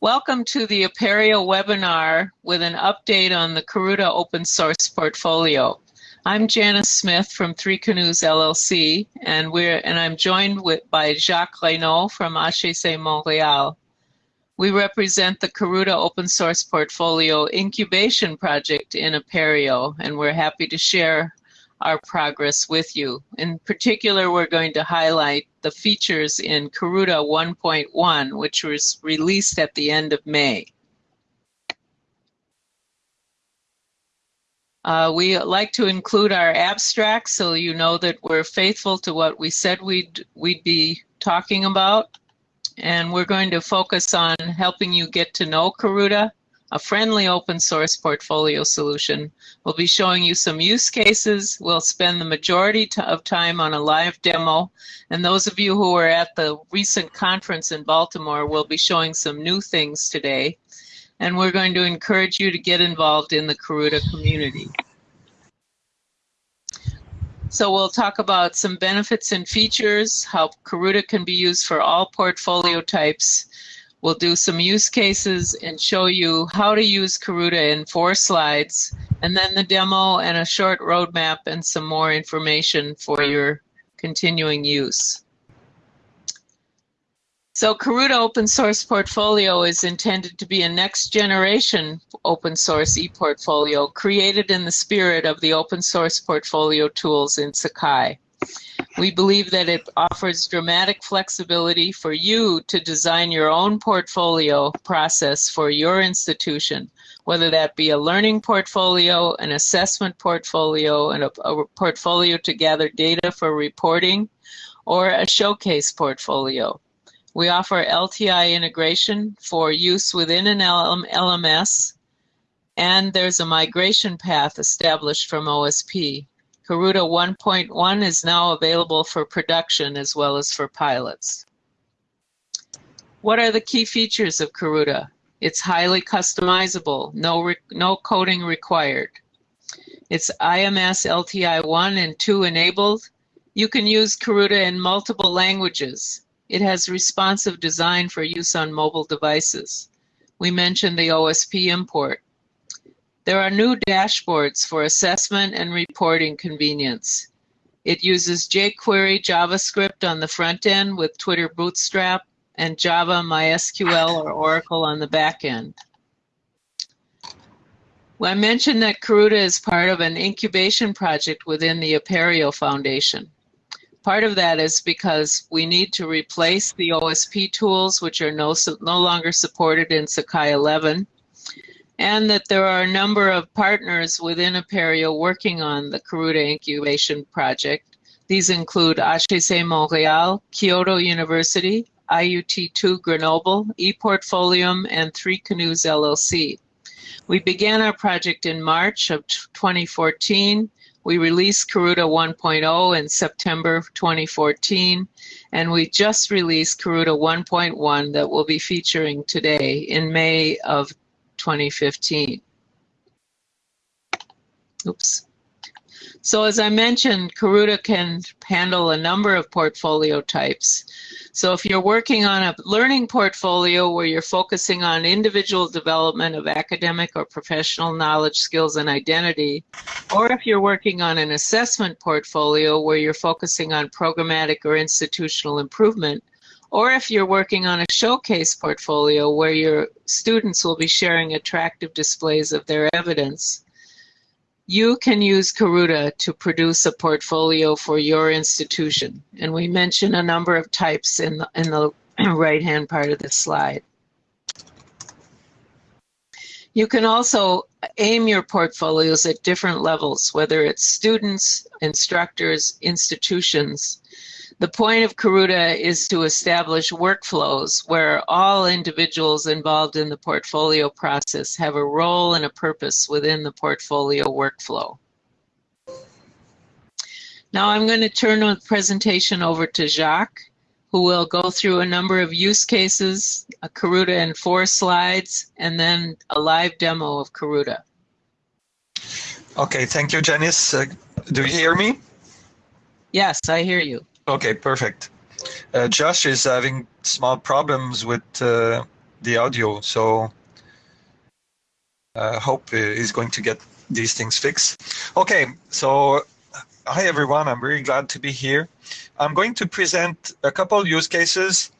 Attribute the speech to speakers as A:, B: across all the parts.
A: Welcome to the Apereo webinar with an update on the Karuta open source portfolio. I'm Janice Smith from Three Canoes LLC, and we're and I'm joined with, by Jacques Reynaud from HEC Montréal. We represent the Karuta open source portfolio incubation project in Apereo, and we're happy to share our progress with you. In particular, we're going to highlight the features in Karuta 1.1, which was released at the end of May. Uh, we like to include our abstract so you know that we're faithful to what we said we'd, we'd be talking about. And we're going to focus on helping you get to know Karuta, a friendly open source portfolio solution. We'll be showing you some use cases. We'll spend the majority of time on a live demo. And those of you who were at the recent conference in Baltimore will be showing some new things today. And we're going to encourage you to get involved in the Karuta community. So we'll talk about some benefits and features, how Karuta can be used for all portfolio types, We'll do some use cases and show you how to use Karuta in four slides, and then the demo and a short roadmap and some more information for your continuing use. So Karuta Open Source Portfolio is intended to be a next generation open source e-portfolio created in the spirit of the open source portfolio tools in Sakai. We believe that it offers dramatic flexibility for you to design your own portfolio process for your institution, whether that be a learning portfolio, an assessment portfolio, and a, a portfolio to gather data for reporting, or a showcase portfolio. We offer LTI integration for use within an LMS, and there's a migration path established from OSP. Karuta 1.1 is now available for production as well as for pilots. What are the key features of Karuta? It's highly customizable, no, no coding required. It's IMS LTI 1 and 2 enabled. You can use Karuta in multiple languages. It has responsive design for use on mobile devices. We mentioned the OSP import. There are new dashboards for assessment and reporting convenience. It uses jQuery JavaScript on the front end with Twitter Bootstrap and Java MySQL or Oracle on the back end. Well, I mentioned that Karuta is part of an incubation project within the Apereo Foundation. Part of that is because we need to replace the OSP tools, which are no, no longer supported in Sakai 11, and that there are a number of partners within Apereo working on the Karuta incubation project. These include HEC Montréal, Kyoto University, IUT2 Grenoble, ePortfolium, and Three Canoes LLC. We began our project in March of 2014. We released Karuta 1.0 in September 2014, and we just released Karuta 1.1 that we'll be featuring today in May of 2015. Oops. So as I mentioned, Karuta can handle a number of portfolio types. So if you're working on a learning portfolio where you're focusing on individual development of academic or professional knowledge, skills, and identity, or if you're working on an assessment portfolio where you're focusing on programmatic or institutional improvement, or if you're working on a showcase portfolio where your students will be sharing attractive displays of their evidence, you can use Karuta to produce a portfolio for your institution. And we mention a number of types in the, in the right-hand part of the slide. You can also aim your portfolios at different levels, whether it's students, instructors, institutions, the point of Karuta is to establish workflows where all individuals involved in the portfolio process have a role and a purpose within the portfolio workflow. Now I'm going to turn the presentation over to Jacques, who will go through a number of use cases, a Karuta in four slides, and then a live demo of Karuta.
B: Okay, thank you, Janice. Uh, do you hear me?
A: Yes, I hear you.
B: Okay, perfect. Uh, Josh is having small problems with uh, the audio. So I uh, hope he's going to get these things fixed. Okay, so hi everyone. I'm very glad to be here. I'm going to present a couple use cases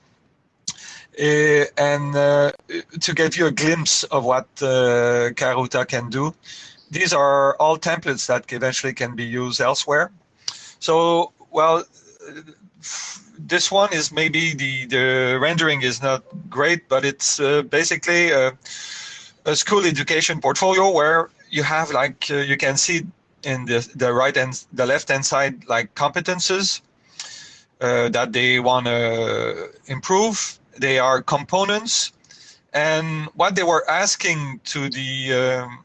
B: uh, and uh, to give you a glimpse of what uh, Karuta can do. These are all templates that eventually can be used elsewhere. So, well, this one is maybe the, the rendering is not great, but it's uh, basically a, a, school education portfolio where you have like, uh, you can see in the, the right and the left hand side, like competences uh, that they want to improve. They are components. And what they were asking to the, um,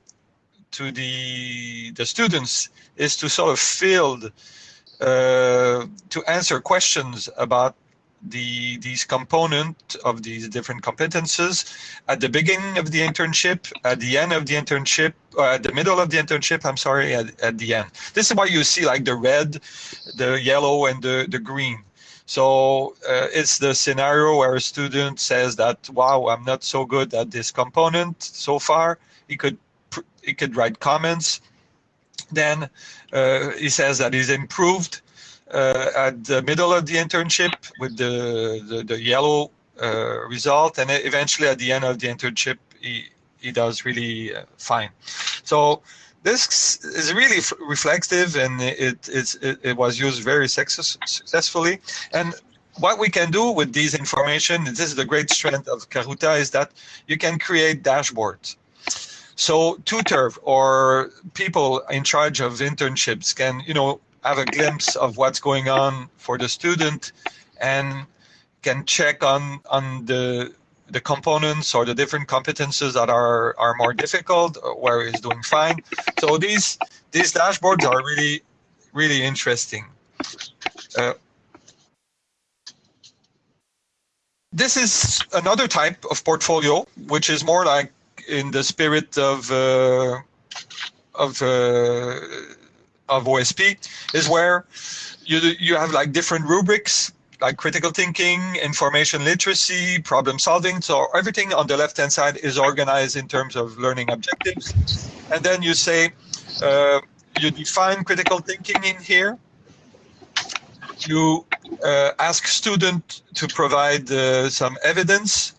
B: to the, the students is to sort of fill to answer questions about the these component of these different competences at the beginning of the internship, at the end of the internship, uh, at the middle of the internship, I'm sorry, at, at the end. This is why you see like the red, the yellow, and the, the green. So uh, it's the scenario where a student says that, wow, I'm not so good at this component so far. He could he could write comments then uh, he says that he's improved uh, at the middle of the internship with the, the, the yellow uh, result, and eventually at the end of the internship, he, he does really fine. So this is really reflective and it, it, it was used very success, successfully. And what we can do with these information, this is the great strength of Karuta, is that you can create dashboards. So tutor or people in charge of internships can, you know, have a glimpse of what's going on for the student and can check on on the the components or the different competences that are are more difficult where he's doing fine. So these these dashboards are really really interesting. Uh, this is another type of portfolio, which is more like in the spirit of uh, of uh, of OSP is where you you have like different rubrics like critical thinking, information literacy, problem solving. So everything on the left hand side is organized in terms of learning objectives, and then you say uh, you define critical thinking in here. You uh, ask student to provide uh, some evidence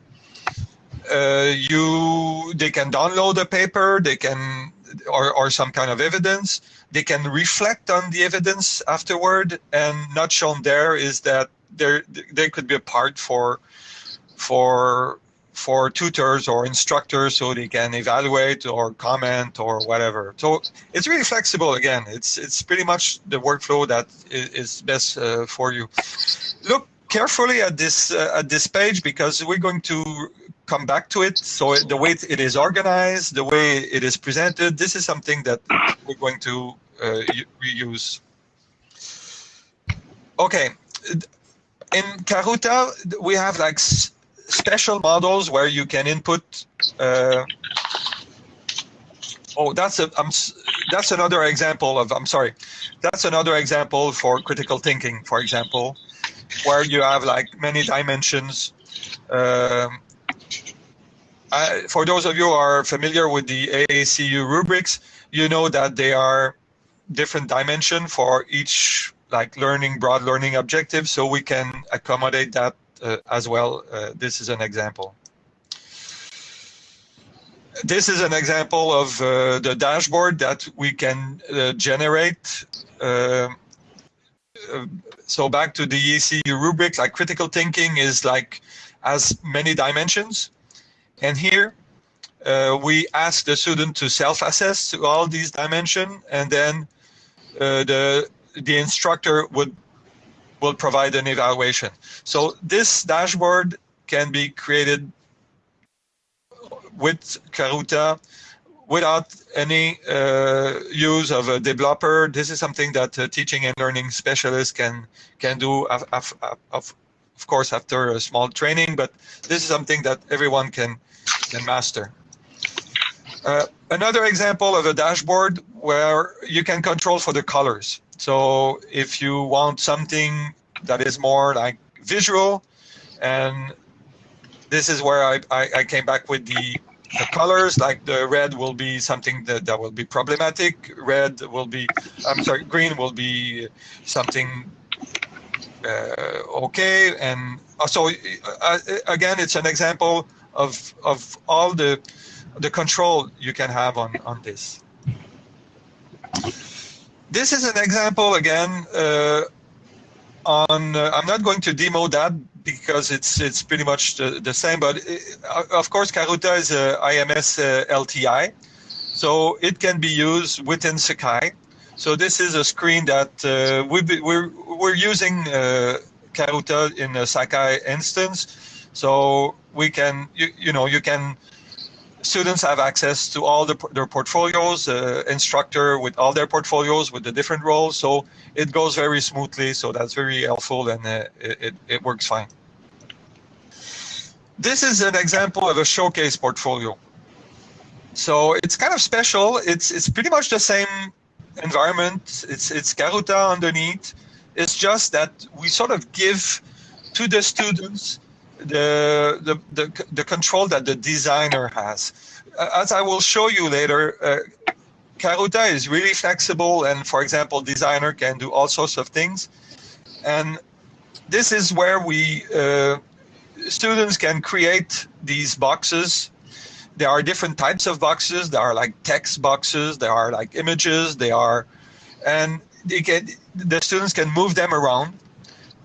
B: you they can download a paper they can or, or some kind of evidence. They can reflect on the evidence afterward and not shown there is that there there could be a part for for for tutors or instructors so they can evaluate or comment or whatever. So it's really flexible again. It's it's pretty much the workflow that is best uh, for you. Look carefully at this uh, at this page because we're going to come back to it. So the way it is organized, the way it is presented, this is something that we're going to uh, reuse. Okay, in Karuta, we have like special models where you can input. Uh, oh, that's a. I'm, that's another example of. I'm sorry, that's another example for critical thinking, for example, where you have like many dimensions. Um, for those of you who are familiar with the AACU rubrics, you know that they are different dimension for each like learning, broad learning objective, so we can accommodate that uh, as well. Uh, this is an example. This is an example of uh, the dashboard that we can uh, generate. Uh, uh, so back to the AACU rubric, like critical thinking is like as many dimensions. And here uh, we ask the student to self-assess to all these dimensions, and then uh, the the instructor would will provide an evaluation. So this dashboard can be created with Karuta without any uh, use of a developer. This is something that a teaching and learning specialist can can do of, of, of course, after a small training, but this is something that everyone can, can master. Uh, another example of a dashboard where you can control for the colors. So if you want something that is more like visual, and this is where I, I, I came back with the, the colors, like the red will be something that, that will be problematic. Red will be, I'm sorry, green will be something uh, okay. And uh, so uh, again, it's an example of, of all the, the control you can have on, on this. This is an example again uh, on, uh, I'm not going to demo that because it's it's pretty much the, the same. But it, uh, of course, Karuta is a IMS uh, LTI, so it can be used within Sakai. So this is a screen that uh, we we're we're using uh, Karuta in a Sakai instance, so we can you, you know you can students have access to all the, their portfolios, uh, instructor with all their portfolios with the different roles. So it goes very smoothly. So that's very helpful and uh, it, it works fine. This is an example of a showcase portfolio. So it's kind of special. It's it's pretty much the same environment. It's it's Karuta underneath. It's just that we sort of give to the students the, the, the, the control that the designer has. As I will show you later, uh, Karuta is really flexible and for example, designer can do all sorts of things. And this is where we, uh, students can create these boxes. There are different types of boxes. There are like text boxes, there are like images, they are, and they get, the students can move them around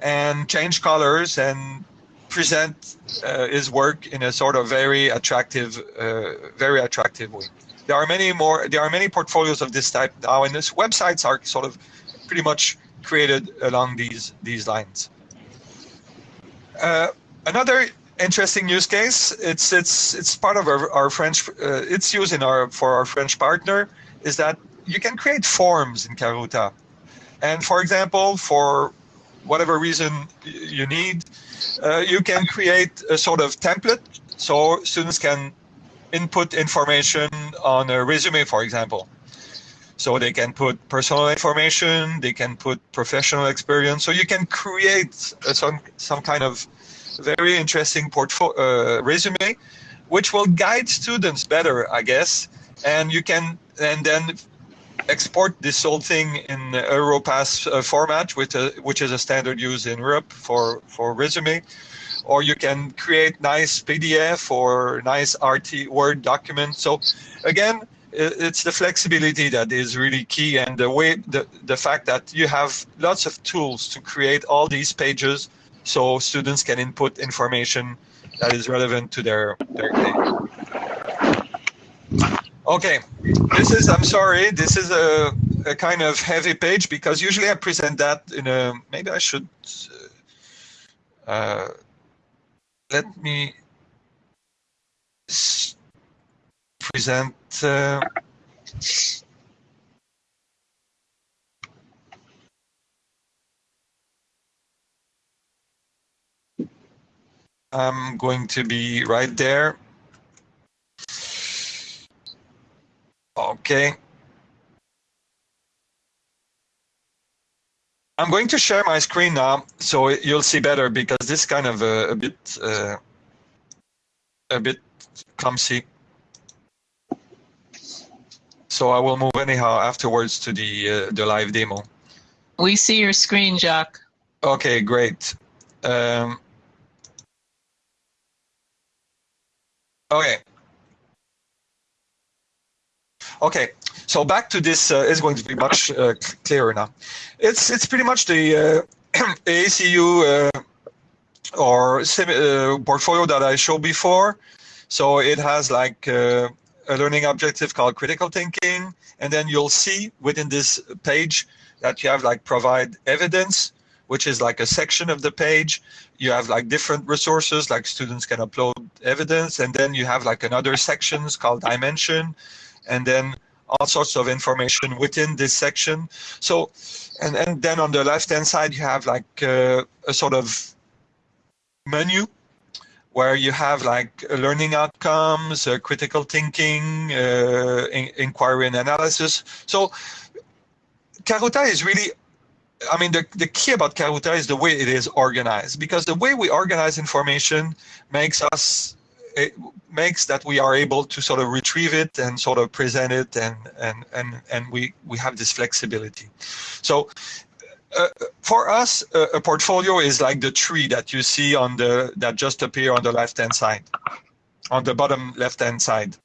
B: and change colors and present uh, his work in a sort of very attractive, uh, very attractive way. There are many more. There are many portfolios of this type now, and this websites are sort of pretty much created along these these lines. Uh, another interesting use case. It's it's it's part of our, our French. Uh, it's used in our for our French partner. Is that you can create forms in Karuta, and for example, for whatever reason you need, uh, you can create a sort of template so students can input information on a resume, for example. So they can put personal information, they can put professional experience. So you can create some some kind of very interesting portfolio uh, resume, which will guide students better, I guess. And you can and then export this whole thing in Europass uh, format, which, uh, which is a standard used in Europe for, for resume. Or you can create nice PDF or nice RT Word document. So again, it's the flexibility that is really key and the way the, the fact that you have lots of tools to create all these pages so students can input information that is relevant to their, their Okay, this is, I'm sorry, this is a, a kind of heavy page because usually I present that in a, maybe I should, uh, uh let me present, uh, I'm going to be right there. Okay. I'm going to share my screen now, so you'll see better because this is kind of a, a bit uh, a bit clumsy. So I will move anyhow afterwards to the uh, the live demo.
A: We see your screen, Jacques.
B: Okay, great. Um, okay, Okay, so back to this uh, is going to be much uh, clearer now. It's it's pretty much the uh, AACU uh, or uh, portfolio that I showed before. So it has like uh, a learning objective called critical thinking, and then you'll see within this page that you have like provide evidence, which is like a section of the page. You have like different resources, like students can upload evidence, and then you have like another sections called dimension, and then all sorts of information within this section. So, and, and then on the left-hand side, you have like uh, a sort of menu where you have like learning outcomes, uh, critical thinking, uh, in, inquiry and analysis. So Karuta is really I mean, the, the key about Karuta is the way it is organized, because the way we organize information makes us it makes that we are able to sort of retrieve it and sort of present it, and and and and we we have this flexibility. So. Uh, for us, a portfolio is like the tree that you see on the that just appear on the left hand side, on the bottom left hand side.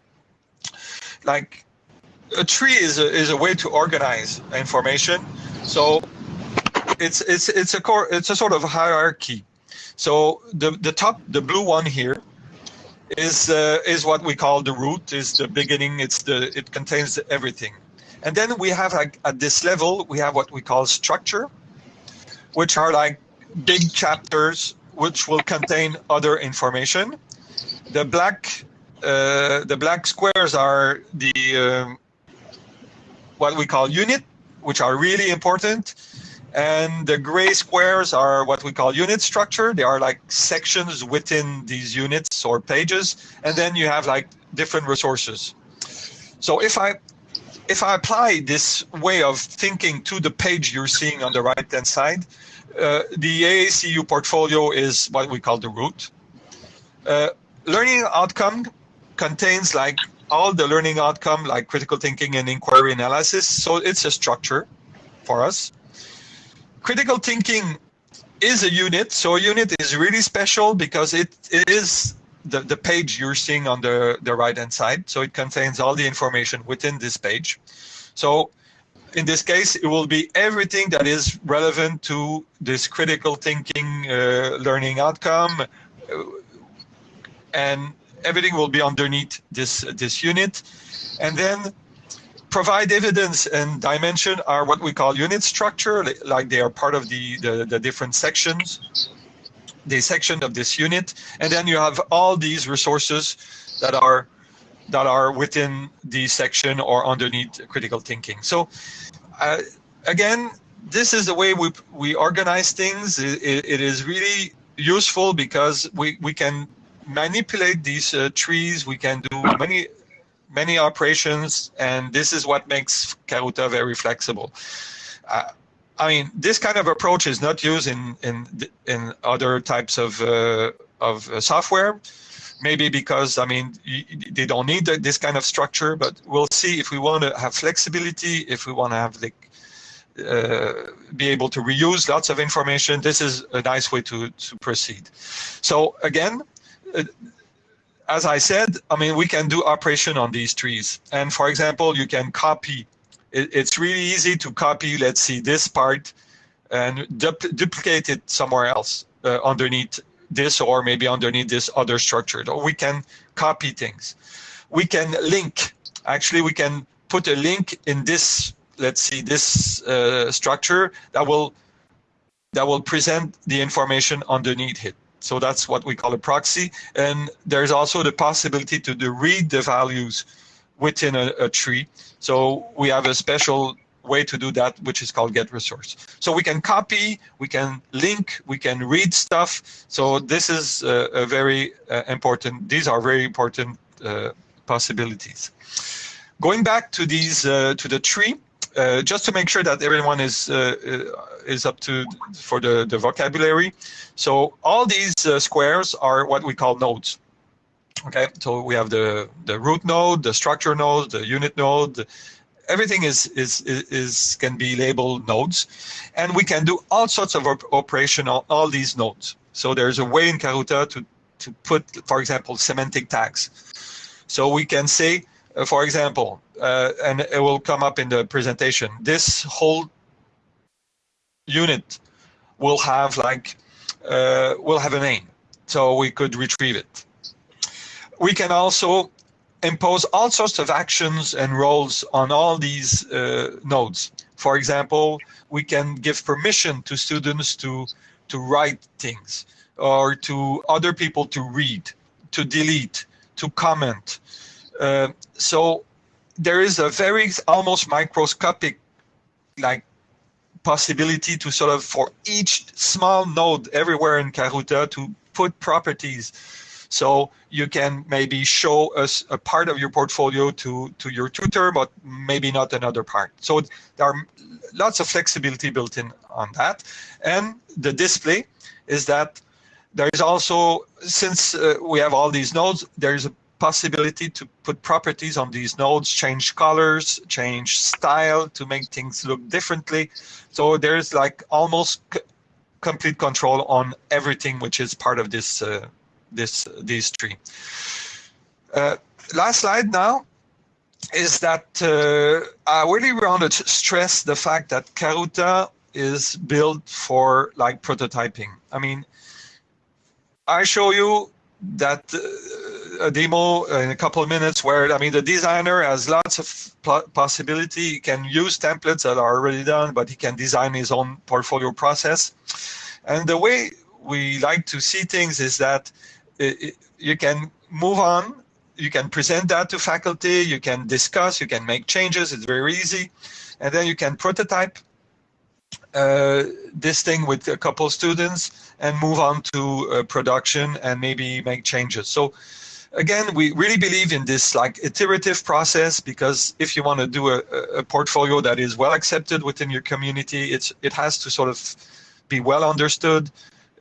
B: Like a tree is a, is a way to organize information. So it's it's it's a core it's a sort of hierarchy. So the the top the blue one here is uh, is what we call the root is the beginning. It's the it contains everything, and then we have like at this level we have what we call structure, which are like big chapters which will contain other information. The black uh, the black squares are the um, what we call unit, which are really important and the gray squares are what we call unit structure. They are like sections within these units or pages. And then you have like different resources. So if I if I apply this way of thinking to the page you're seeing on the right hand side, uh, the AACU portfolio is what we call the root. Uh, learning outcome contains like all the learning outcome like critical thinking and inquiry analysis. So it's a structure for us critical thinking is a unit. So a unit is really special because it, it is the, the page you're seeing on the, the right hand side. So it contains all the information within this page. So in this case, it will be everything that is relevant to this critical thinking uh, learning outcome. Uh, and everything will be underneath this, this unit. And then provide evidence and dimension are what we call unit structure, like they are part of the, the, the different sections, the section of this unit. And then you have all these resources that are that are within the section or underneath critical thinking. So uh, again, this is the way we, we organize things. It, it is really useful because we, we can manipulate these uh, trees. We can do many many operations, and this is what makes Karuta very flexible. Uh, I mean, this kind of approach is not used in in in other types of uh, of uh, software. Maybe because I mean they don't need this kind of structure, but we'll see if we want to have flexibility, if we want to have like uh, be able to reuse lots of information. This is a nice way to to proceed. So again, uh, as I said, I mean, we can do operation on these trees. And for example, you can copy. It, it's really easy to copy, let's see, this part and duplicate it somewhere else uh, underneath this or maybe underneath this other structure. Or we can copy things. We can link. Actually, we can put a link in this, let's see, this uh, structure that will that will present the information underneath it. So that's what we call a proxy. And there's also the possibility to read the values within a, a tree. So we have a special way to do that, which is called get resource. So we can copy, we can link, we can read stuff. So this is a, a very uh, important, these are very important uh, possibilities. Going back to these, uh, to the tree, uh, just to make sure that everyone is uh, uh, is up to for the, the vocabulary. So all these uh, squares are what we call nodes. Okay, so we have the the root node, the structure node, the unit node. Everything is, is is is can be labeled nodes, and we can do all sorts of op operation on all these nodes. So there's a way in Karuta to to put, for example, semantic tags. So we can say, for example, uh, and it will come up in the presentation. This whole unit will have like uh, will have a name, so we could retrieve it. We can also impose all sorts of actions and roles on all these uh, nodes. For example, we can give permission to students to to write things or to other people to read, to delete, to comment. Uh, so there is a very almost microscopic like possibility to sort of for each small node everywhere in Karuta to put properties. So you can maybe show us a part of your portfolio to, to your tutor, but maybe not another part. So there are lots of flexibility built in on that. And the display is that there is also, since uh, we have all these nodes, there is a possibility to put properties on these nodes, change colors, change style to make things look differently. So there's like almost complete control on everything which is part of this uh, this these three. Uh, last slide now is that uh, I really want to stress the fact that Karuta is built for like prototyping. I mean, I show you that uh, a demo in a couple of minutes where I mean the designer has lots of possibility. He can use templates that are already done, but he can design his own portfolio process. And the way we like to see things is that it, it, you can move on, you can present that to faculty, you can discuss, you can make changes. It's very easy, and then you can prototype uh, this thing with a couple students and move on to uh, production and maybe make changes. So again, we really believe in this like iterative process because if you want to do a, a portfolio that is well accepted within your community, it's it has to sort of be well understood,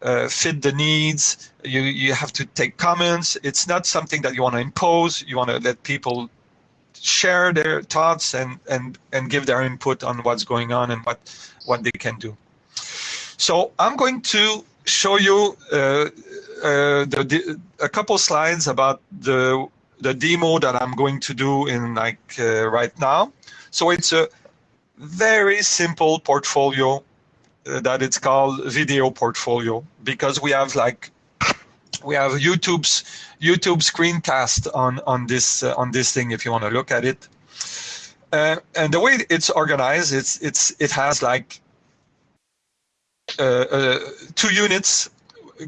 B: uh, fit the needs. You you have to take comments. It's not something that you want to impose. You want to let people share their thoughts and and and give their input on what's going on and what what they can do. So I'm going to show you uh, uh, the, a couple slides about the the demo that I'm going to do in like uh, right now. So it's a very simple portfolio uh, that it's called video portfolio because we have like we have YouTube's YouTube screencast on on this uh, on this thing if you want to look at it. Uh, and the way it's organized, it's it's it has like uh, uh, two units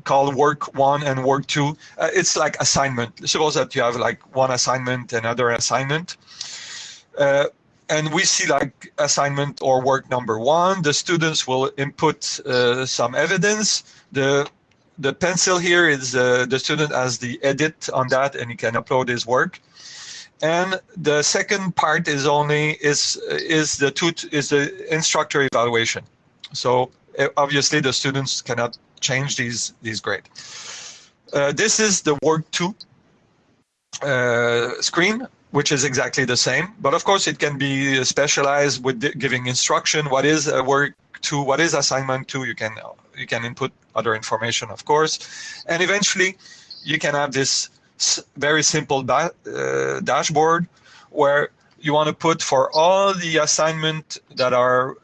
B: called work one and work two. Uh, it's like assignment. Suppose that you have like one assignment, another assignment. Uh, and we see like assignment or work number one, the students will input uh, some evidence. The the pencil here is uh, the student has the edit on that and he can upload his work. And the second part is only is is the two is the instructor evaluation. So uh, obviously the students cannot change these these grade. Uh, this is the work two uh, screen which is exactly the same. But of course, it can be specialized with giving instruction. What is a work two? What is assignment two? You can you can input other information, of course, and eventually, you can have this very simple uh, dashboard where you want to put for all the assignment that are uh,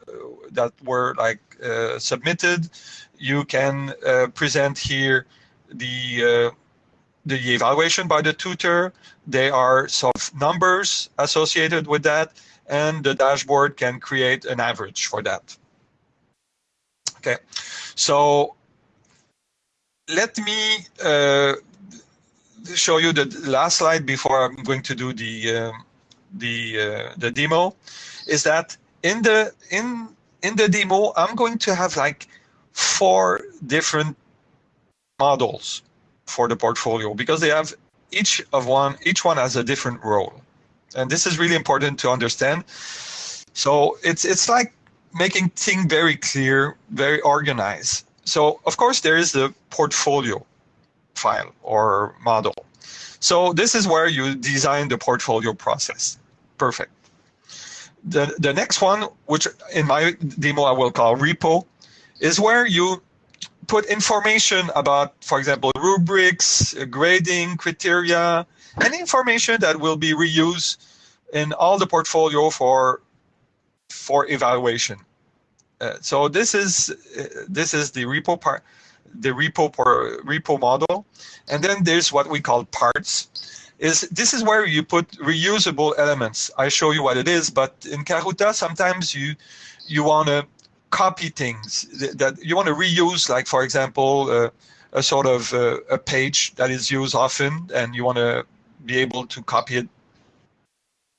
B: that were like uh, submitted. You can uh, present here the uh, the evaluation by the tutor. There are some numbers associated with that, and the dashboard can create an average for that. Okay, so let me uh, show you the last slide before I'm going to do the uh, the uh, the demo. Is that in the in in the demo I'm going to have like four different models for the portfolio because they have each of one each one has a different role. And this is really important to understand. So it's it's like making things very clear very organized. So of course there is the portfolio file or model. So this is where you design the portfolio process. Perfect. The the next one which in my demo i will call repo is where you put information about, for example, rubrics, grading criteria, any information that will be reused in all the portfolio for for evaluation. Uh, so this is uh, this is the repo part, the repo repo model, and then there's what we call parts. Is this is where you put reusable elements. I show you what it is, but in Karuta sometimes you you want to copy things that you want to reuse, like for example, uh, a sort of uh, a page that is used often, and you want to be able to copy it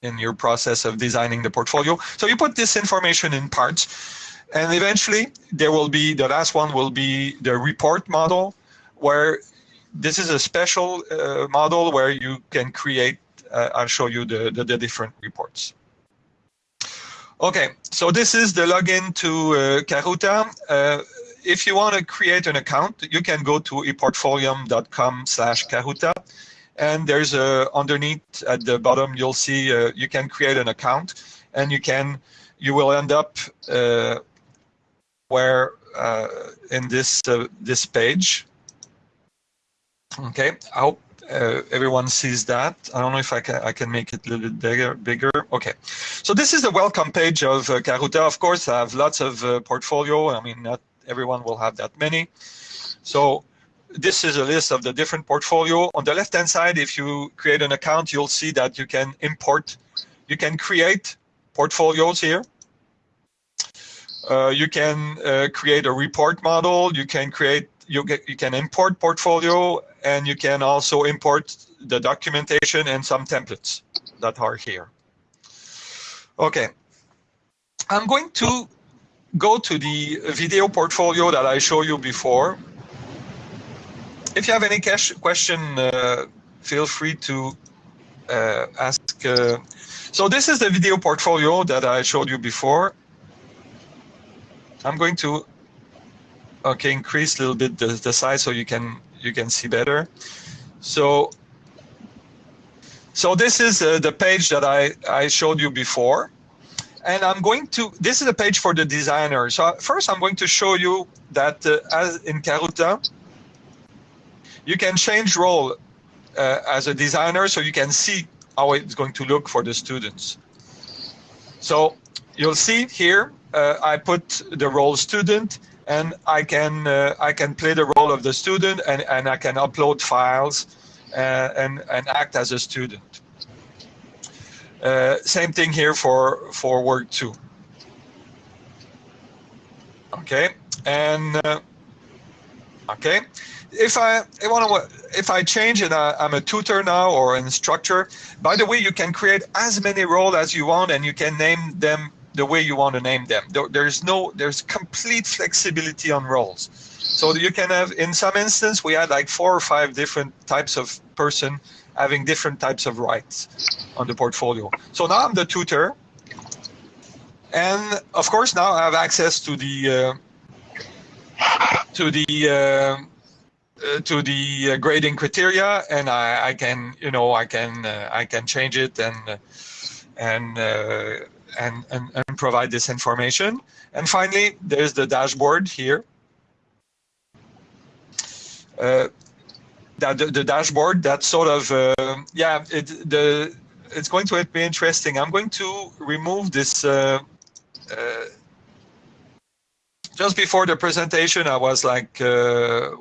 B: in your process of designing the portfolio. So you put this information in parts, and eventually there will be the last one will be the report model, where this is a special uh, model where you can create, uh, I'll show you the, the, the, different reports. Okay, so this is the login to uh, Karuta. Uh, if you want to create an account, you can go to eportfolium.com slash Karuta. And there's a, underneath at the bottom, you'll see uh, you can create an account and you can, you will end up uh, where uh, in this, uh, this page. Okay, I hope uh, everyone sees that. I don't know if I can I can make it a little bit bigger. Bigger. Okay, so this is the welcome page of uh, Karuta. Of course, I have lots of uh, portfolio. I mean, not everyone will have that many. So this is a list of the different portfolio. On the left-hand side, if you create an account, you'll see that you can import, you can create portfolios here. Uh, you can uh, create a report model. You can create, you, get, you can import portfolio, and you can also import the documentation and some templates that are here. Okay, I'm going to go to the video portfolio that I showed you before. If you have any question, uh, feel free to uh, ask. Uh, so this is the video portfolio that I showed you before. I'm going to okay increase a little bit the, the size so you can you can see better. So so this is uh, the page that I, I showed you before and I'm going to, this is a page for the designer. So first I'm going to show you that uh, as in Karuta, you can change role uh, as a designer so you can see how it's going to look for the students. So you'll see here, uh, I put the role student and I can uh, I can play the role of the student and, and I can upload files uh, and, and act as a student. Uh, same thing here for for work two. Okay, and uh, okay, if I, I want to if I change and I, I'm a tutor now or an instructor. By the way, you can create as many roles as you want, and you can name them the way you want to name them. There, there's no there's complete flexibility on roles. So you can have in some instance we had like four or five different types of person having different types of rights on the portfolio. So now I'm the tutor. And of course, now I have access to the uh, to the uh, uh, to the uh, grading criteria, and I, I, can you know I can uh, I can change it and uh, and, and and and provide this information. And finally, there's the dashboard here. That the, the, dashboard that sort of uh, yeah it the it's going to be interesting. I'm going to remove this uh, uh, just before the presentation i was like uh,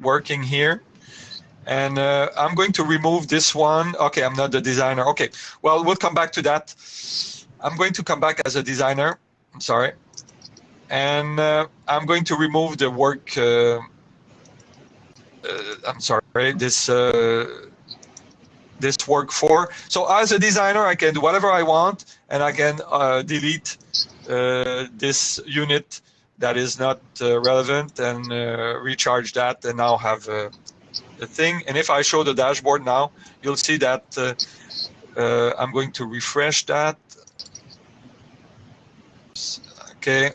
B: working here. And uh, i'm going to remove this one. Okay i'm not the designer. Okay well we'll come back to that i'm going to come back as a designer i'm sorry and uh, i'm going to remove the work uh, I'm sorry, this uh, this work for. So as a designer, I can do whatever I want, and I can uh, delete this unit that is not relevant and recharge that, and now have a thing. And if I show the dashboard now, you'll see that uh, I'm going to refresh that. Okay.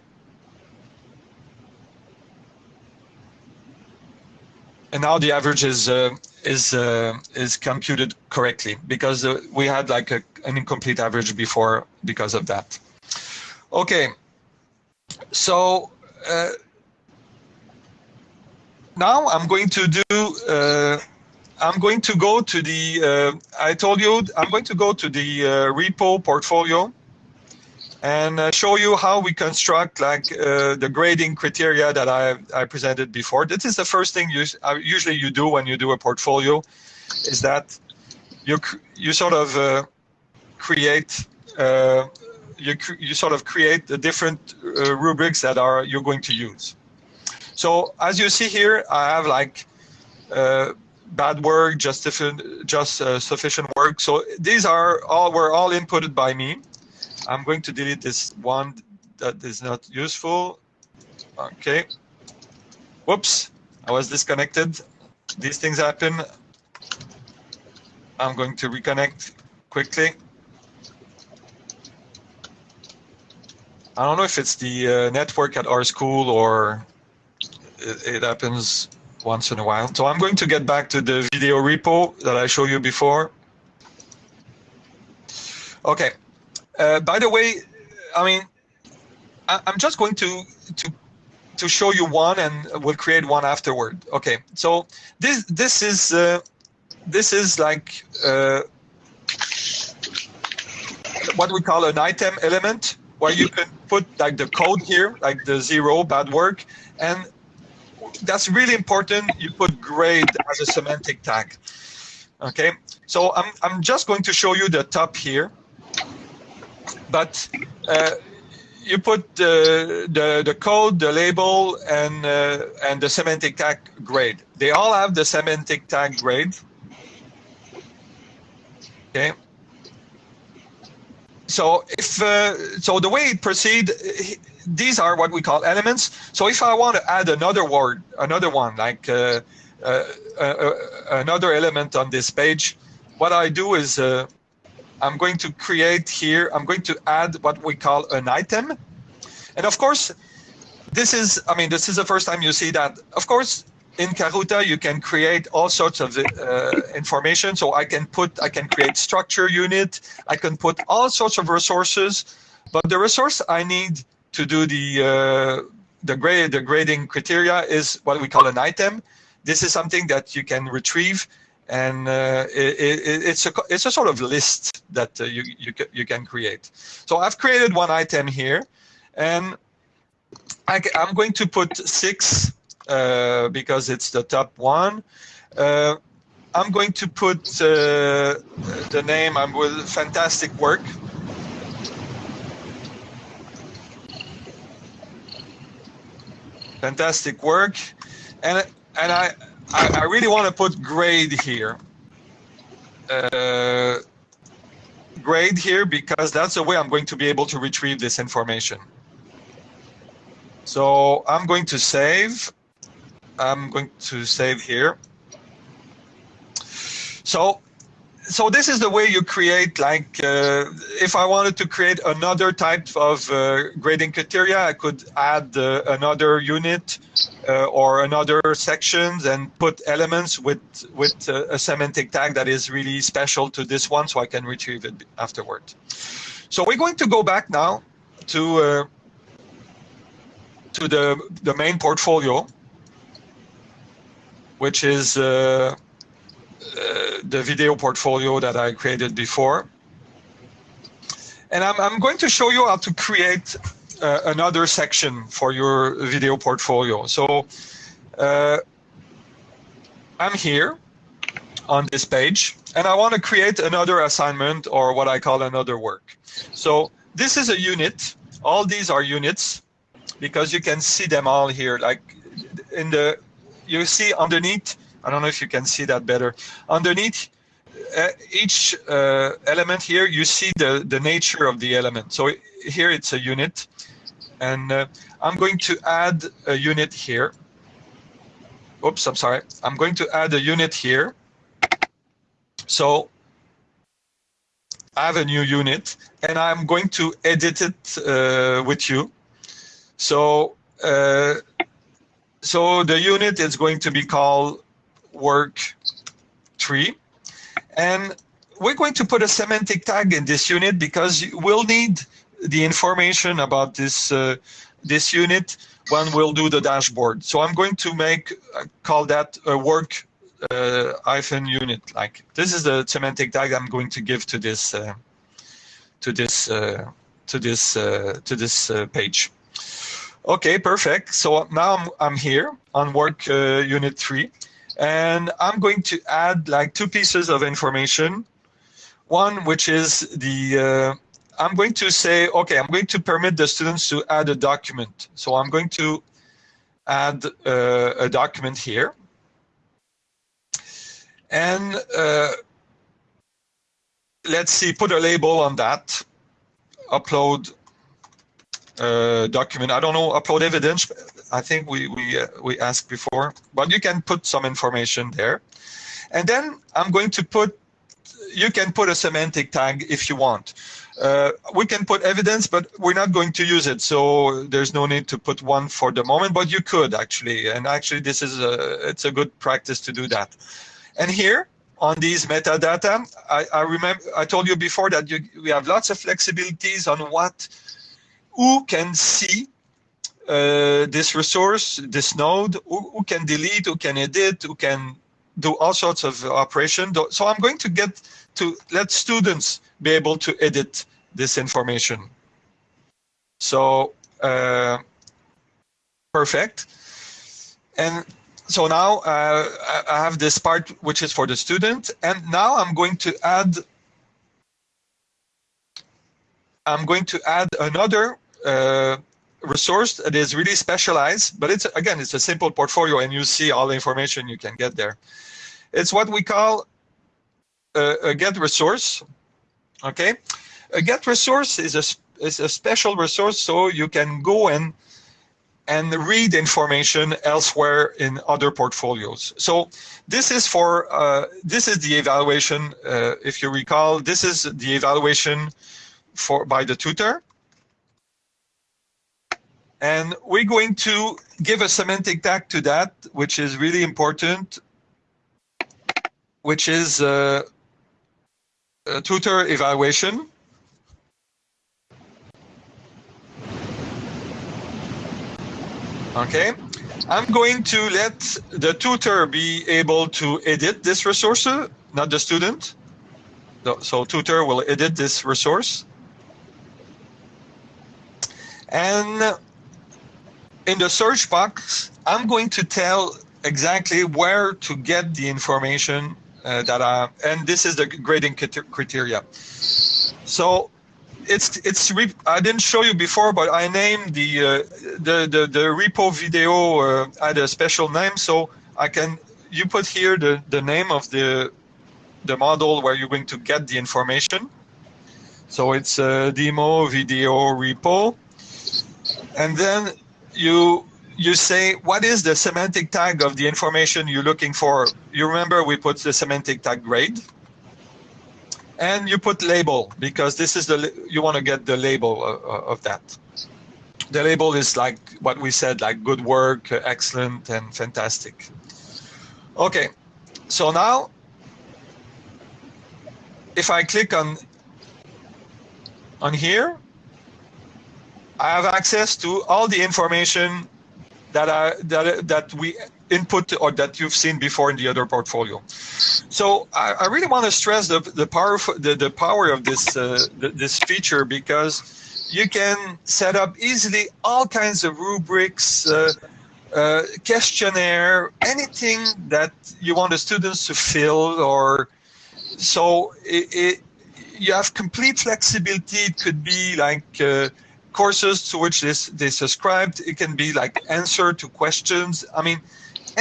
B: and now the average is uh, is uh, is computed correctly because uh, we had like a, an incomplete average before because of that. Okay, so uh, now I'm going to do. Uh, I'm going to go to the. Uh, I told you I'm going to go to the repo portfolio and uh, show you how we construct like uh, the grading criteria that I, I presented before. This is the first thing you uh, usually you do when you do a portfolio, is that you you sort of uh, create uh, you you sort of create the different uh, rubrics that are you're going to use. So as you see here, I have like bad work, just just sufficient work. So these are all were all inputted by me I'm going to delete this one that is not useful. Okay. Whoops, I was disconnected. these things happen, I'm going to reconnect quickly. I don't know if it's the uh, network at our school or it, it, happens once in a while. So I'm going to get back to the video repo that I showed you before. Okay. Uh, by the way, I mean, I, am just going to to to show you one, and we'll create one afterward. Okay. So this this is uh, this is like uh, what we call an item element where you can put like the code here, like the zero bad work, and that's really important. You put grade as a semantic tag. Okay, so I'm I'm just going to show you the top here, but uh, you put the, the the code, the label, and uh, and the semantic tag grade. They all have the semantic tag grade. Okay, so if uh, so, the way it proceed, these are what we call elements. So if I want to add another word, another one like uh, uh, uh, uh another element on this page, what I do is uh, I'm going to create here. I'm going to add what we call an item, and of course, this is. I mean, this is the first time you see that. Of course, in Karuta, you can create all sorts of uh, information. So I can put, I can create structure unit. I can put all sorts of resources, but the resource I need to do the uh, the grade, the grading criteria is what we call an item. This is something that you can retrieve, and uh, it, it, it's a it's a sort of list that uh, you you you can create. So I've created one item here, and I, I'm going to put six uh, because it's the top one. Uh, I'm going to put uh, the name. I'm with fantastic work. Fantastic work, and and I I, I really want to put grade here. Uh, grade here because that's the way I'm going to be able to retrieve this information. So I'm going to save I'm going to save here. So, so this is the way you create like, uh, if I wanted to create another type of uh, grading criteria, I could add uh, another unit uh, or another sections and put elements with, with uh, a semantic tag that is really special to this one so I can retrieve it afterward. So we're going to go back now to, uh, to the, the main portfolio which is the video portfolio that I created before. And I'm, I'm going to show you how to create uh, another section for your video portfolio. So uh, I'm here on this page and I want to create another assignment or what I call another work. So this is a unit. All these are units because you can see them all here. Like in the you see underneath, I don't know if you can see that better. Underneath uh, each uh, element here, you see the, the nature of the element. So here it's a unit. And uh, I'm going to add a unit here. Oops, I'm sorry. I'm going to add a unit here. So I have a new unit and I'm going to edit it uh, with you. So uh, so the unit is going to be called work tree. And we're going to put a semantic tag in this unit because we'll need the information about this uh, this unit when we'll do the dashboard. So I'm going to make uh, call that a work uh, hyphen unit. Like this is the semantic tag I'm going to give to this uh, to this uh, to this uh, to this page. Okay, perfect. So now I'm, I'm here on work uh, unit three, and I'm going to add like two pieces of information. One, which is the, uh, I'm going to say, okay, I'm going to permit the students to add a document. So I'm going to add uh, a document here. And uh, let's see, put a label on that, upload uh, document. I don't know, upload evidence. I think we we uh, we asked before, but you can put some information there, and then I'm going to put. You can put a semantic tag if you want. Uh, we can put evidence, but we're not going to use it, so there's no need to put one for the moment. But you could actually, and actually, this is a it's a good practice to do that. And here on these metadata, I, I remember I told you before that you, we have lots of flexibilities on what who can see uh, this resource, this node, who, who, can delete, who can edit, who can do all sorts of operation. So I'm going to get to let students be able to edit this information. So uh, perfect. And so now uh, I have this part which is for the student, and now I'm going to add I'm going to add another uh, resource that is really specialized, but it's again it's a simple portfolio, and you see all the information you can get there. It's what we call a, a get resource. Okay, a get resource is a is a special resource, so you can go and and read information elsewhere in other portfolios. So this is for uh, this is the evaluation. Uh, if you recall, this is the evaluation for by the tutor, and we're going to give a semantic tag to that, which is really important, which is uh, a tutor evaluation. Okay, I'm going to let the tutor be able to edit this resource, not the student. So tutor will edit this resource. And in the search box, I'm going to tell exactly where to get the information uh, that I, and this is the grading criteria. So it's it's I didn't show you before, but I named the uh, the, the the repo video uh, had a special name, so I can you put here the the name of the the model where you're going to get the information. So it's a demo video repo, and then you you say what is the semantic tag of the information you're looking for. You remember we put the semantic tag grade? And you put label because this is the you want to get the label of, of that. The label is like what we said like good work excellent and fantastic. Okay so now if i click on on here i have access to all the information that that that we input or that you've seen before in the other portfolio. So I, I really want to stress the the power the, the power of this uh, this feature because you can set up easily all kinds of rubrics, uh, uh, questionnaire, anything that you want the students to fill or so it, it you have complete flexibility. It could be like uh, courses to which this they subscribed. It can be like answer to questions. I mean,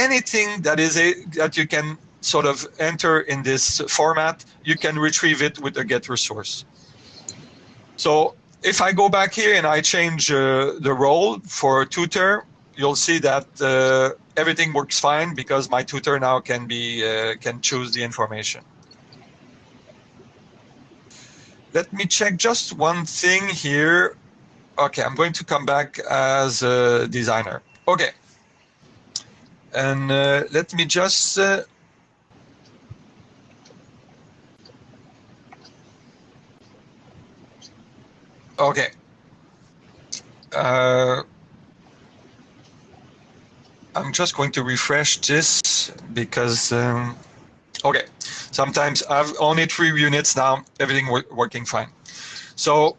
B: anything that is a that you can sort of enter in this format, you can retrieve it with a get resource. So if I go back here and I change uh, the role for tutor, you'll see that uh, everything works fine because my tutor now can be uh, can choose the information. Let me check just one thing here. Okay, I'm going to come back as a designer. Okay. And uh, let me just uh, okay. Uh, I'm just going to refresh this because um, okay. Sometimes I've only three units now. Everything working fine. So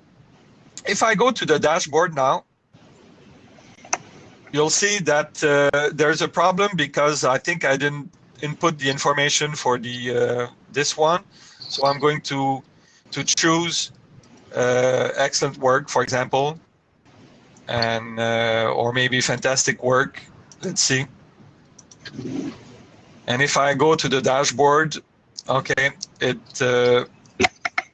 B: if I go to the dashboard now, you'll see that uh, there's a problem because I think I didn't input the information for the uh, this one. So I'm going to to choose uh, excellent work, for example, and uh, or maybe fantastic work. Let's see. And if I go to the dashboard, okay, it uh,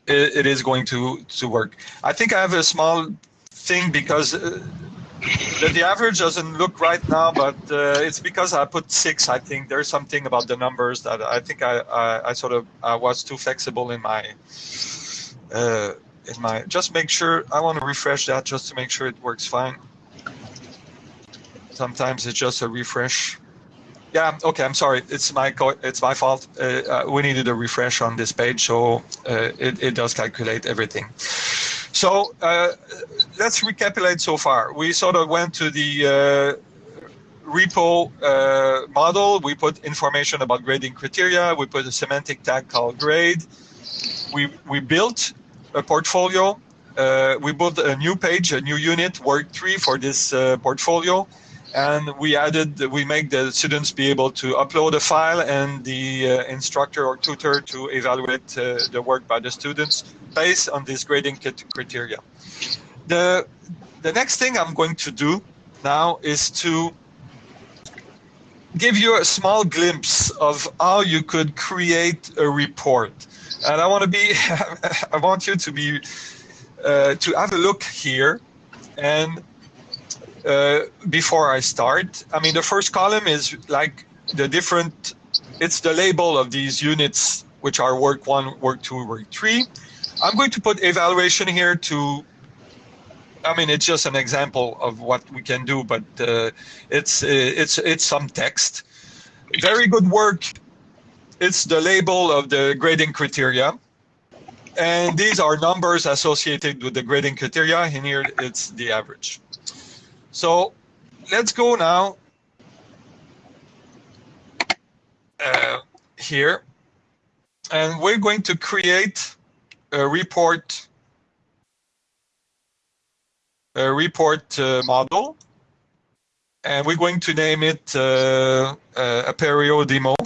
B: it, it is going to to work. I think I have a small thing because uh, the, the average doesn't look right now, but uh, it's because I put six. I think there's something about the numbers that I think I, I, I sort of I was too flexible in my uh, in my. Just make sure I want to refresh that just to make sure it works fine. Sometimes it's just a refresh. Yeah, okay. I'm sorry. It's my it's my fault. Uh, uh, we needed a refresh on this page, so uh, it it does calculate everything. So uh, let's recapitulate so far. We sort of went to the uh, repo model. We put information about grading criteria. We put a semantic tag called grade. We we built a portfolio. we built a new page, a new unit, work three for this portfolio and we added we make the students be able to upload a file and the uh, instructor or tutor to evaluate uh, the work by the students based on this grading criteria. The the next thing i'm going to do now is to give you a small glimpse of how you could create a report. And i want to be i want you to be uh, to have a look here and uh, before I start. I mean, the first column is like the different, it's the label of these units, which are work one, work two, work three. I'm going to put evaluation here to, I mean, it's just an example of what we can do, but uh, it's, uh, it's, it's some text. Very good work. It's the label of the grading criteria. And these are numbers associated with the grading criteria. And here it's the average. So let's go now uh, here. And we're going to create a report a report uh, model. And we're going to name it uh, uh, Apereo demo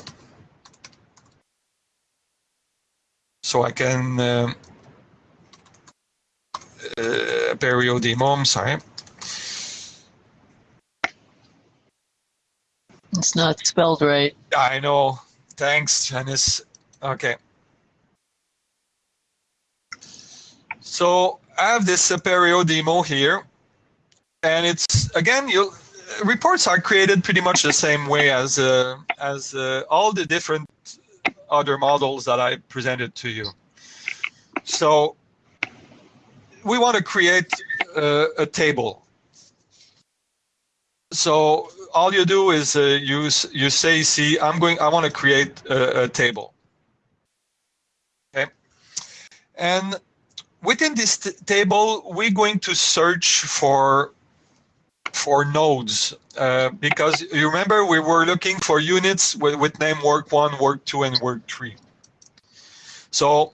B: so I can uh, uh, Apereo demo I'm sorry
A: It's not spelled right.
B: I know. Thanks, Janice. Okay. So I have this Apereo demo here, and it's again, you reports are created pretty much the same way as uh, as uh, all the different other models that I presented to you. So we want to create uh, a table. So all you do is uh, you you say, see, I'm going, I want to create a, a, table. Okay, and within this table, we're going to search for for nodes uh, because you remember we were looking for units with, with name work one, work two, and work three. So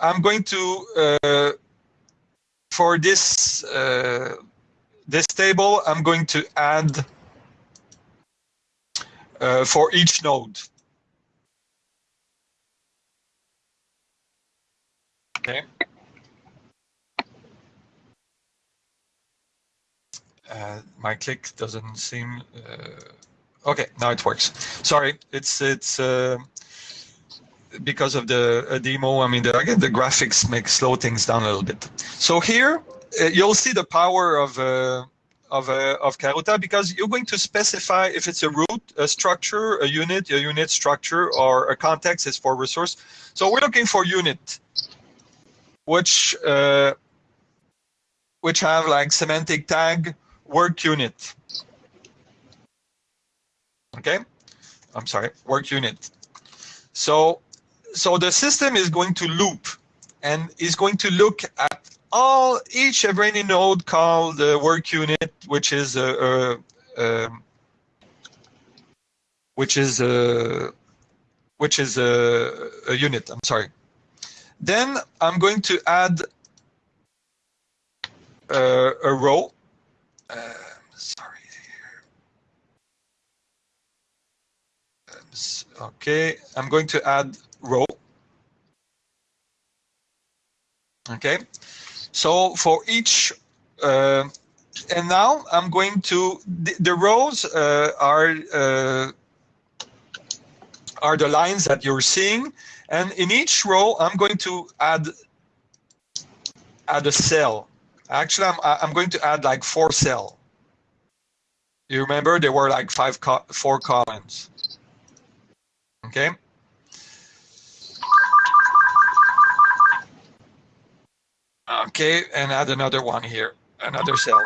B: I'm going to uh, for this uh, this table, I'm going to add for each node. Okay. Uh, my click doesn't seem. Uh, okay, now it works. Sorry, it's it's uh, because of the demo. I mean, the, again, the graphics make slow things down a little bit. So here uh, you'll see the power of uh, of uh, of Karuta because you're going to specify if it's a root, a structure, a unit, a unit structure, or a context is for resource. So we're looking for unit, which uh, which have like semantic tag work unit. Okay, I'm sorry, work unit. So so the system is going to loop and is going to look at all each any node called the work unit, which is a, a, a which is a which is a, a unit. I'm sorry. Then I'm going to add uh, a row. Uh, sorry. Okay, I'm going to add row. Okay, so for each, uh, and now I'm going to, the, the rows uh, are, uh, are the lines that you're seeing. And in each row, I'm going to add, add a cell. Actually, I'm, I'm going to add like four cell. You remember there were like five, co four columns. Okay. Okay, and add another one here, another cell.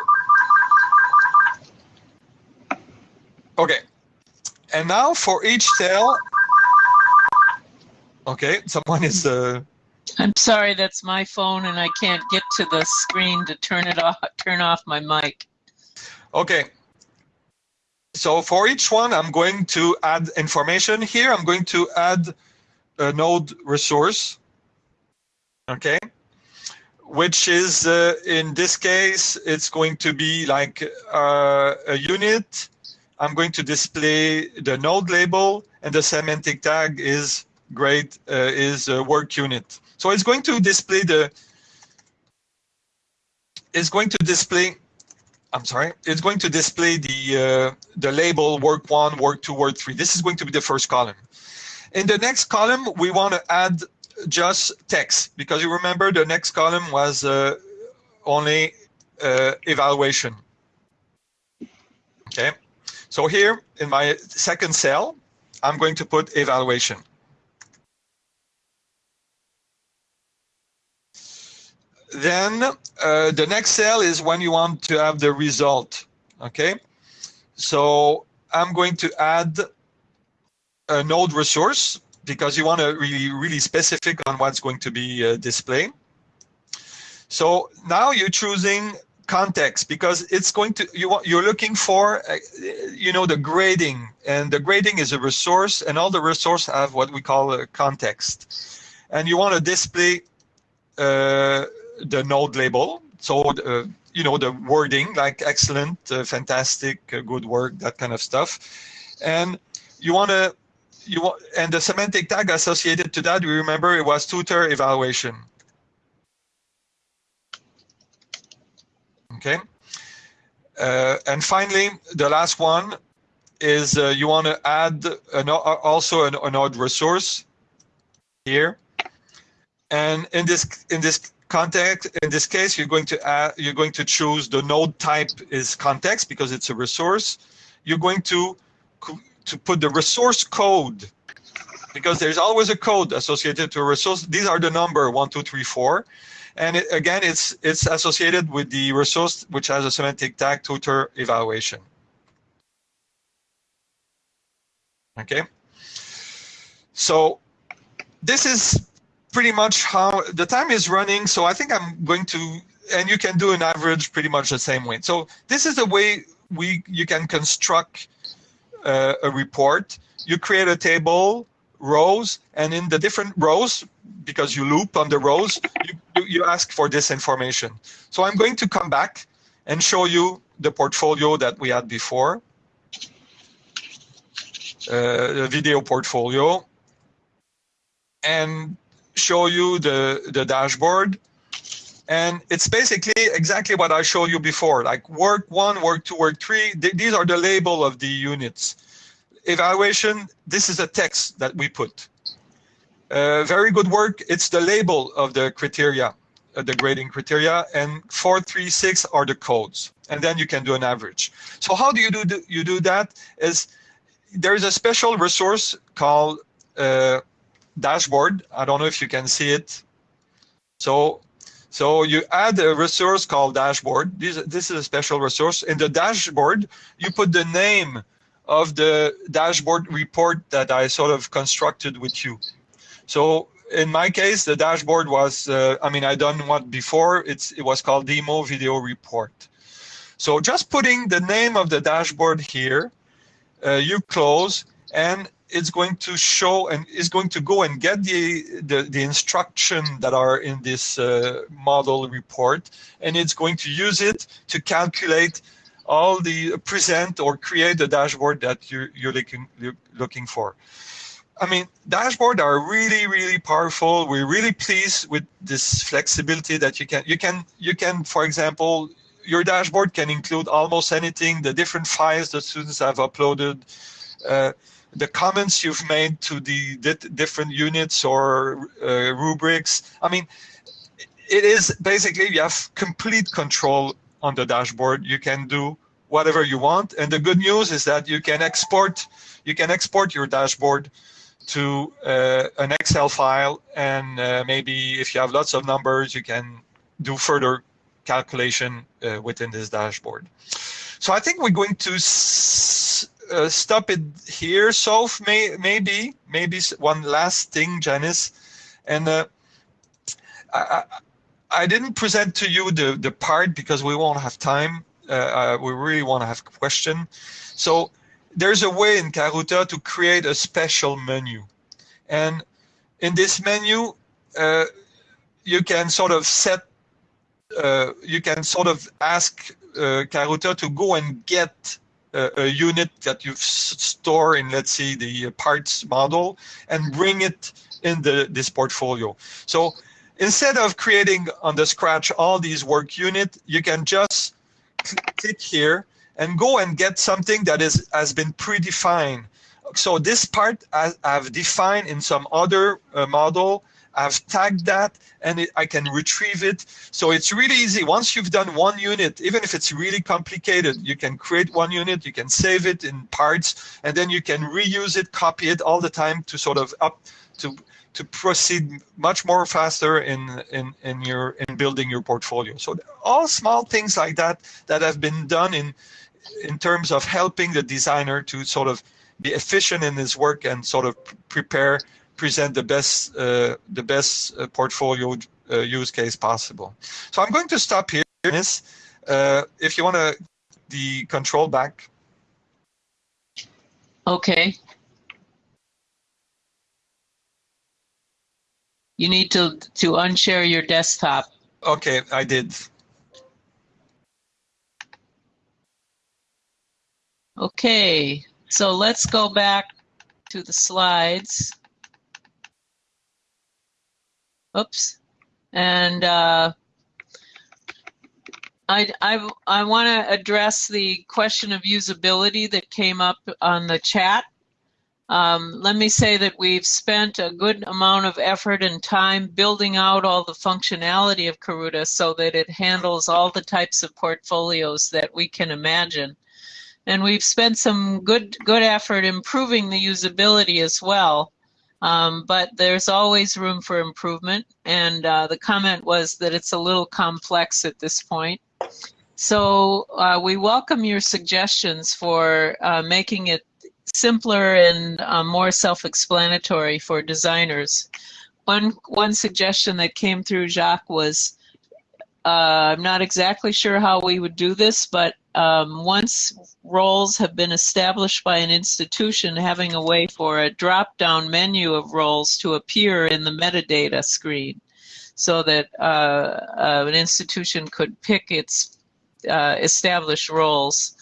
B: Okay, and now for each cell, okay, someone is. Uh,
A: I'm sorry, that's my phone, and I can't get to the screen to turn it off. Turn off my mic.
B: Okay. So for each one, I'm going to add information here. I'm going to add a node resource. Okay which is uh, in this case it's going to be like uh, a unit. I'm going to display the node label and the semantic tag is great uh, is a work unit. So it's going to display the it's going to display i'm sorry it's going to display the uh, the label work one work two work three. This is going to be the first column. In the next column we want to add just text because you remember the next column was uh, only uh, evaluation. Okay, so here in my second cell, I'm going to put evaluation. Then uh, the next cell is when you want to have the result. Okay, so I'm going to add a node resource because you want to really, really specific on what's going to be uh, displayed. So now you're choosing context because it's going to you want you're looking for uh, you know the grading and the grading is a resource and all the resource have what we call a context. And you want to display uh, the node label. So uh, you know the wording like excellent uh, fantastic uh, good work that kind of stuff. And you want to you and the semantic tag associated to that, we remember it was tutor evaluation. Okay. Uh, and finally, the last one is uh, you want to add an, also an, an odd resource here. And in this in this context, in this case, you're going to add, you're going to choose the node type is context because it's a resource. You're going to to put the resource code because there's always a code associated to a resource. These are the number one, two, three, four. And it, again, it's it's associated with the resource which has a semantic tag tutor evaluation. Okay. So this is pretty much how the time is running. So I think I'm going to, and you can do an average pretty much the same way. So this is the way we you can construct uh, a report, you create a table, rows, and in the different rows, because you loop on the rows, you, you ask for this information. So I'm going to come back and show you the portfolio that we had before, uh, the video portfolio, and show you the, the dashboard. And it's basically exactly what I showed you before, like work one, work two, work three. Th these are the label of the units. Evaluation, this is a text that we put. Uh, very good work, it's the label of the criteria, uh, the grading criteria, and 436 are the codes. And then you can do an average. So how do you do, you do that? Is there's a special resource called uh, dashboard. I don't know if you can see it. So so you add a resource called dashboard. This, this is a special resource. In the dashboard, you put the name of the dashboard report that I sort of constructed with you. So in my case, the dashboard was, uh, I mean, I done what before, it's, it was called demo video report. So just putting the name of the dashboard here, uh, you close and it's going to show and is going to go and get the, the, the instruction that are in this uh, model report and it's going to use it to calculate all the present or create the dashboard that you're, you're looking, looking for. I mean, dashboard are really, really powerful. We're really pleased with this flexibility that you can, you can, you can, for example, your dashboard can include almost anything, the different files the students have uploaded, uh, the comments you've made to the different units or uh, rubrics. I mean, it is basically you have complete control on the dashboard. You can do whatever you want. And the good news is that you can export you can export your dashboard to uh, an Excel file, and uh, maybe if you have lots of numbers, you can do further calculation uh, within this dashboard. So I think we're going to uh, stop it here. So may, maybe maybe one last thing, Janice, and uh, I, I didn't present to you the the part because we won't have time. Uh, uh, we really want to have a question. So there's a way in Karuta to create a special menu, and in this menu, uh, you can sort of set. Uh, you can sort of ask uh, Karuta to go and get a unit that you store in, let's say, the parts model, and bring it in the this portfolio. So instead of creating on the scratch all these work unit, you can just click here and go and get something that is has been predefined. So this part I, have defined in some other uh, model I've tagged that and it, I can retrieve it. So it's really easy. Once you've done one unit, even if it's really complicated, you can create one unit, you can save it in parts, and then you can reuse it, copy it all the time to sort of up to to proceed much more faster in in in your in building your portfolio. So all small things like that that have been done in in terms of helping the designer to sort of be efficient in his work and sort of prepare present the best uh, the best uh, portfolio uh, use case possible. So I'm going to stop here. Uh, if you want to the control back.
A: Okay. You need to to unshare your desktop.
B: Okay, I did.
A: Okay, so let's go back to the slides. Oops. And uh, I, I, I want to address the question of usability that came up on the chat. Um, let me say that we've spent a good amount of effort and time building out all the functionality of Karuta so that it handles all the types of portfolios that we can imagine. And we've spent some good good effort improving the usability as well. Um, but there's always room for improvement. And uh, the comment was that it's a little complex at this point. So uh, we welcome your suggestions for uh, making it simpler and uh, more self-explanatory for designers. One one suggestion that came through Jacques was, uh, I'm not exactly sure how we would do this, but um, once roles have been established by an institution, having a way for a drop-down menu of roles to appear in the metadata screen so that uh, uh, an institution could pick its uh, established roles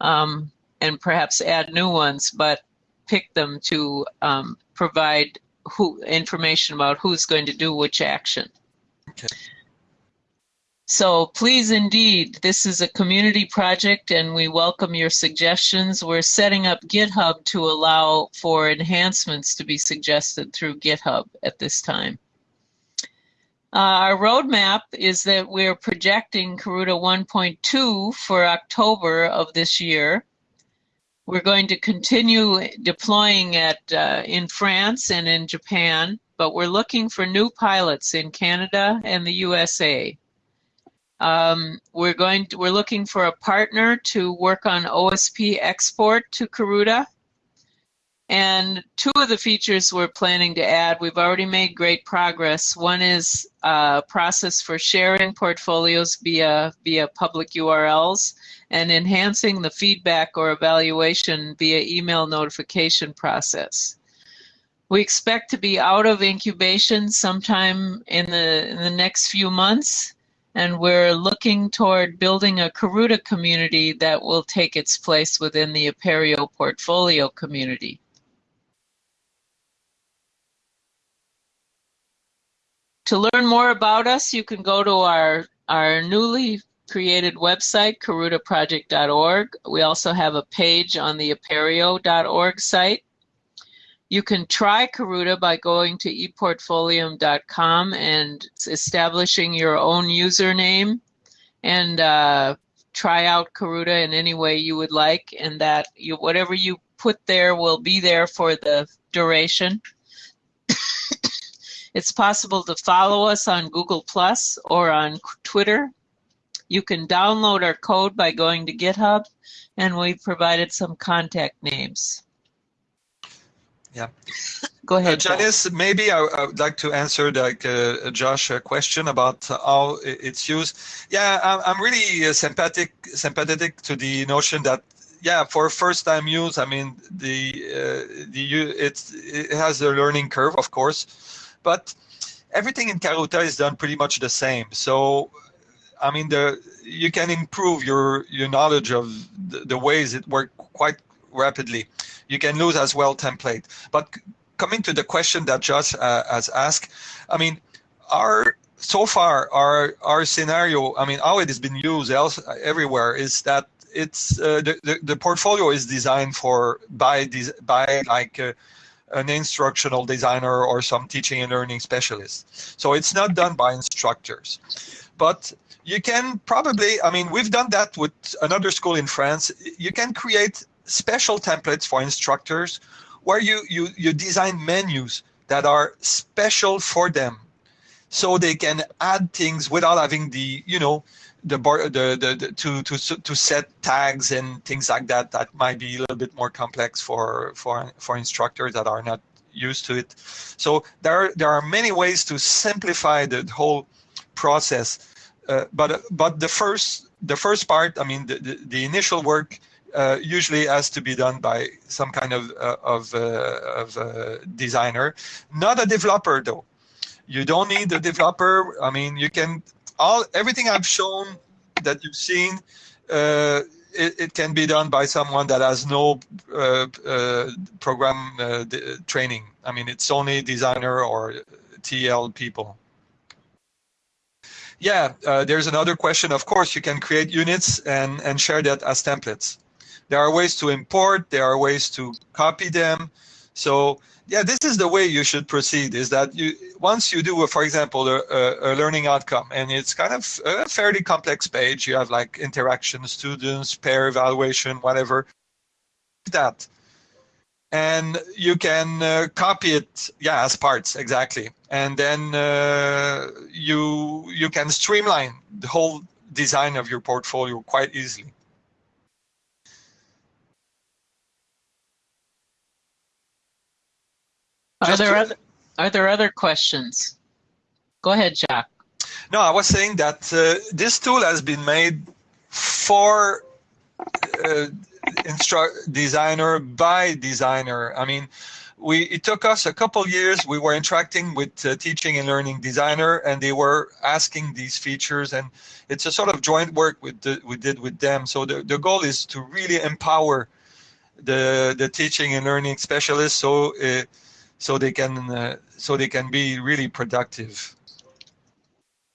A: um, and perhaps add new ones, but pick them to um, provide who information about who's going to do which action. Okay. So please indeed, this is a community project and we welcome your suggestions. We're setting up GitHub to allow for enhancements to be suggested through GitHub at this time. Uh, our roadmap is that we're projecting Karuta 1.2 for October of this year. We're going to continue deploying it uh, in France and in Japan, but we're looking for new pilots in Canada and the USA. Um, we're going to, we're looking for a partner to work on OSP export to Karuta. And two of the features we're planning to add, we've already made great progress. One is a process for sharing portfolios via, via public URLs and enhancing the feedback or evaluation via email notification process. We expect to be out of incubation sometime in the, in the next few months and we're looking toward building a Karuta community that will take its place within the Apereo portfolio community. To learn more about us, you can go to our, our newly created website, karutaproject.org. We also have a page on the apereo.org site. You can try Karuta by going to eportfolium.com and establishing your own username and uh, try out Karuta in any way you would like, and that you whatever you put there will be there for the duration. it's possible to follow us on Google Plus or on Twitter. You can download our code by going to GitHub, and we've provided some contact names.
B: Yeah.
A: Go ahead.
B: Uh, Janice, maybe I, I, would like to answer like uh, Josh a question about how it's used. Yeah, I'm, I'm really uh, sympathetic sympathetic to the notion that yeah, for first time use, I mean the uh, the it's it has a learning curve, of course, but everything in Karuta is done pretty much the same. So I mean the you can improve your your knowledge of the, the ways it work quite rapidly. You can lose as well template, but coming to the question that Josh uh, has asked, I mean, our so far our our scenario, I mean, how it has been used else everywhere is that it's uh, the, the, the portfolio is designed for by this by like uh, an instructional designer or some teaching and learning specialist. So it's not done by instructors, but you can probably, I mean, we've done that with another school in France. You can create special templates for instructors where you, you, you design menus that are special for them so they can add things without having the, you know, the, the, the, the to, to, to set tags and things like that that might be a little bit more complex for, for, for instructors that are not used to it. So there are, there are many ways to simplify the whole process. Uh, but but the first the first part, I mean, the, the, the initial work uh, usually has to be done by some kind of uh, of, uh, of uh, designer, not a developer though. You don't need a developer. I mean, you can all everything I've shown that you've seen. Uh, it, it, can be done by someone that has no program training. I mean, it's only designer or TL people. Yeah, uh, there's another question. Of course, you can create units and, and share that as templates. There are ways to import, there are ways to copy them. So yeah, this is the way you should proceed is that you once you do, a, for example, a, a, learning outcome, and it's kind of a fairly complex page. You have like interaction, students, pair evaluation, whatever. That. And you can uh, copy it, yeah, as parts, exactly. And then uh, you you can streamline the whole design of your portfolio quite easily.
A: Are there other Are there other questions? Go ahead, Jack.
B: No, I was saying that uh, this tool has been made for uh, designer by designer. I mean, we it took us a couple years. We were interacting with uh, teaching and learning designer, and they were asking these features, and it's a sort of joint work with the, we did with them. So the, the goal is to really empower the the teaching and learning specialists. So uh, so they can uh, so they can be really productive.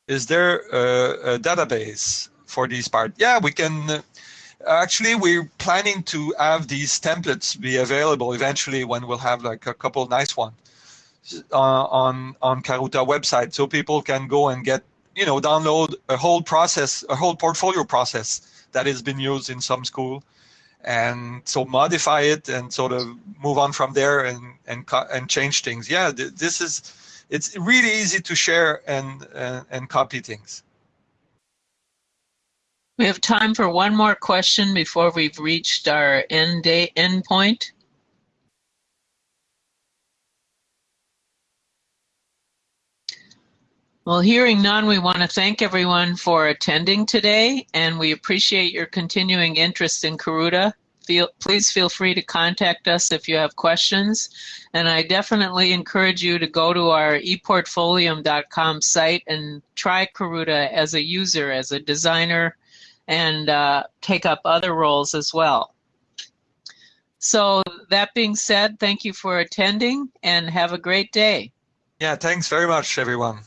B: Is there a, a database for these part? Yeah, we can. Uh, actually, we're planning to have these templates be available eventually when we'll have like a couple nice ones uh, on on Karuta website, so people can go and get you know download a whole process, a whole portfolio process that has been used in some school and so modify it and sort of move on from there and and and change things. Yeah, this is it's really easy to share and and, and copy things.
A: We have time for one more question before we've reached our end day end point. Well, hearing none, we want to thank everyone for attending today, and we appreciate your continuing interest in Karuta. Feel, please feel free to contact us if you have questions. And I definitely encourage you to go to our eportfolium.com site and try Karuta as a user, as a designer, and uh, take up other roles as well. So that being said, thank you for attending and have a great day.
B: Yeah, thanks very much, everyone.